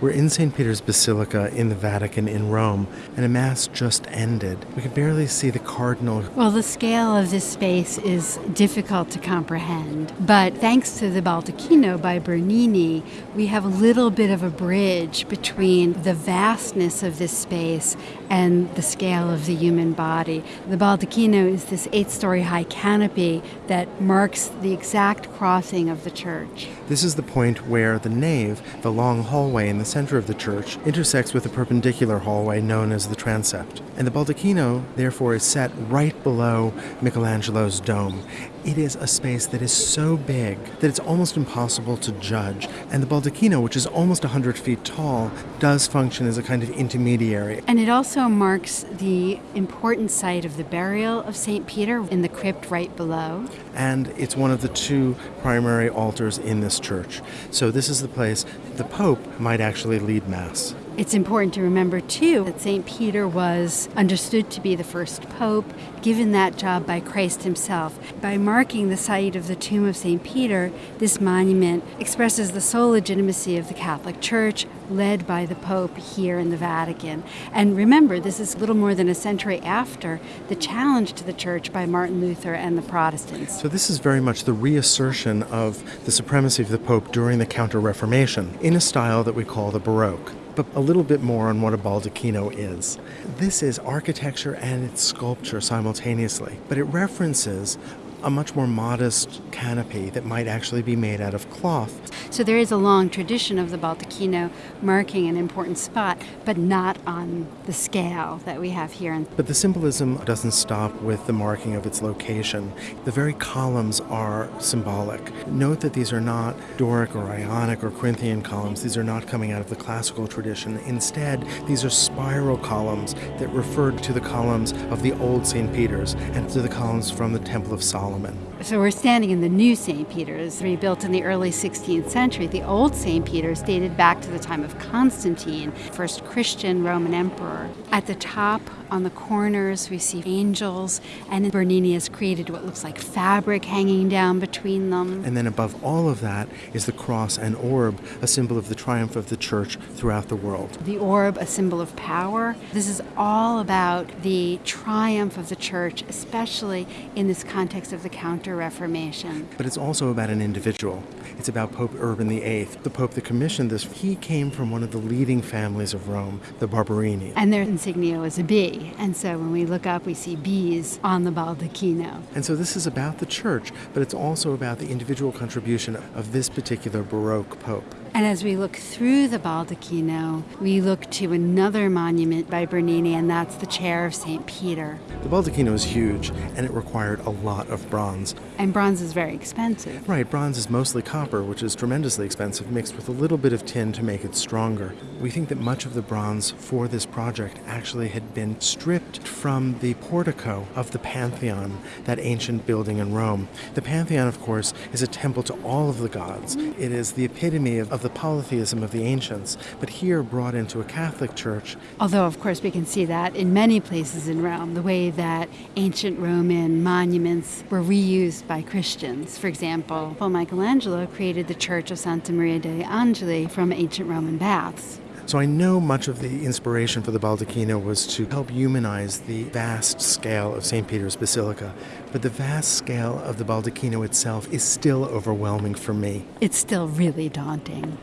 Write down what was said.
We're in St. Peter's Basilica in the Vatican in Rome, and a Mass just ended. We could barely see the Cardinal. Well, the scale of this space is difficult to comprehend, but thanks to the Baldacchino by Bernini, we have a little bit of a bridge between the vastness of this space and the scale of the human body. The Baldacchino is this eight story high canopy that marks the exact crossing of the church. This is the point where the nave, the long hallway in the center of the church, intersects with a perpendicular hallway known as the transept. And the Baldacchino, therefore, is set right below Michelangelo's dome. It is a space that is so big that it's almost impossible to judge. And the Baldacchino, which is almost 100 feet tall, does function as a kind of intermediary. And it also marks the important site of the burial of St. Peter in the crypt right below. And it's one of the two primary altars in this church. So this is the place the Pope might actually lead Mass. It's important to remember, too, that St. Peter was understood to be the first pope, given that job by Christ himself. By marking the site of the tomb of St. Peter, this monument expresses the sole legitimacy of the Catholic Church, led by the Pope here in the Vatican. And remember, this is little more than a century after the challenge to the Church by Martin Luther and the Protestants. So, this is very much the reassertion of the supremacy of the Pope during the Counter Reformation in a style that we call the Baroque but a little bit more on what a baldacchino is. This is architecture and it's sculpture simultaneously, but it references a much more modest canopy that might actually be made out of cloth. So there is a long tradition of the Baldacchino marking an important spot, but not on the scale that we have here. But the symbolism doesn't stop with the marking of its location. The very columns are symbolic. Note that these are not Doric or Ionic or Corinthian columns. These are not coming out of the classical tradition. Instead, these are spiral columns that refer to the columns of the old St. Peter's and to the columns from the Temple of Solomon. Solomon. So we're standing in the new St. Peter's, rebuilt in the early 16th century. The old St. Peter's dated back to the time of Constantine, first Christian Roman emperor. At the top, on the corners, we see angels, and Bernini has created what looks like fabric hanging down between them. And then above all of that is the cross and orb, a symbol of the triumph of the church throughout the world. The orb, a symbol of power. This is all about the triumph of the church, especially in this context of the Counter Reformation. But it's also about an individual. It's about Pope Urban VIII, the Pope that commissioned this. He came from one of the leading families of Rome, the Barberini. And their insignia was a bee. And so when we look up, we see bees on the baldacchino. And so this is about the church, but it's also about the individual contribution of this particular Baroque Pope. And as we look through the baldacchino, we look to another monument by Bernini, and that's the chair of St. Peter. The baldacchino is huge, and it required a lot of bronze. And bronze is very expensive. Right, bronze is mostly copper, which is tremendously expensive, mixed with a little bit of tin to make it stronger. We think that much of the bronze for this project actually had been stripped from the portico of the Pantheon, that ancient building in Rome. The Pantheon, of course, is a temple to all of the gods. It is the epitome of of the polytheism of the ancients, but here brought into a Catholic church. Although, of course, we can see that in many places in Rome, the way that ancient Roman monuments were reused by Christians. For example, Paul Michelangelo created the Church of Santa Maria degli Angeli from ancient Roman baths. So I know much of the inspiration for the Baldacchino was to help humanize the vast scale of St. Peter's Basilica, but the vast scale of the Baldacchino itself is still overwhelming for me. It's still really daunting.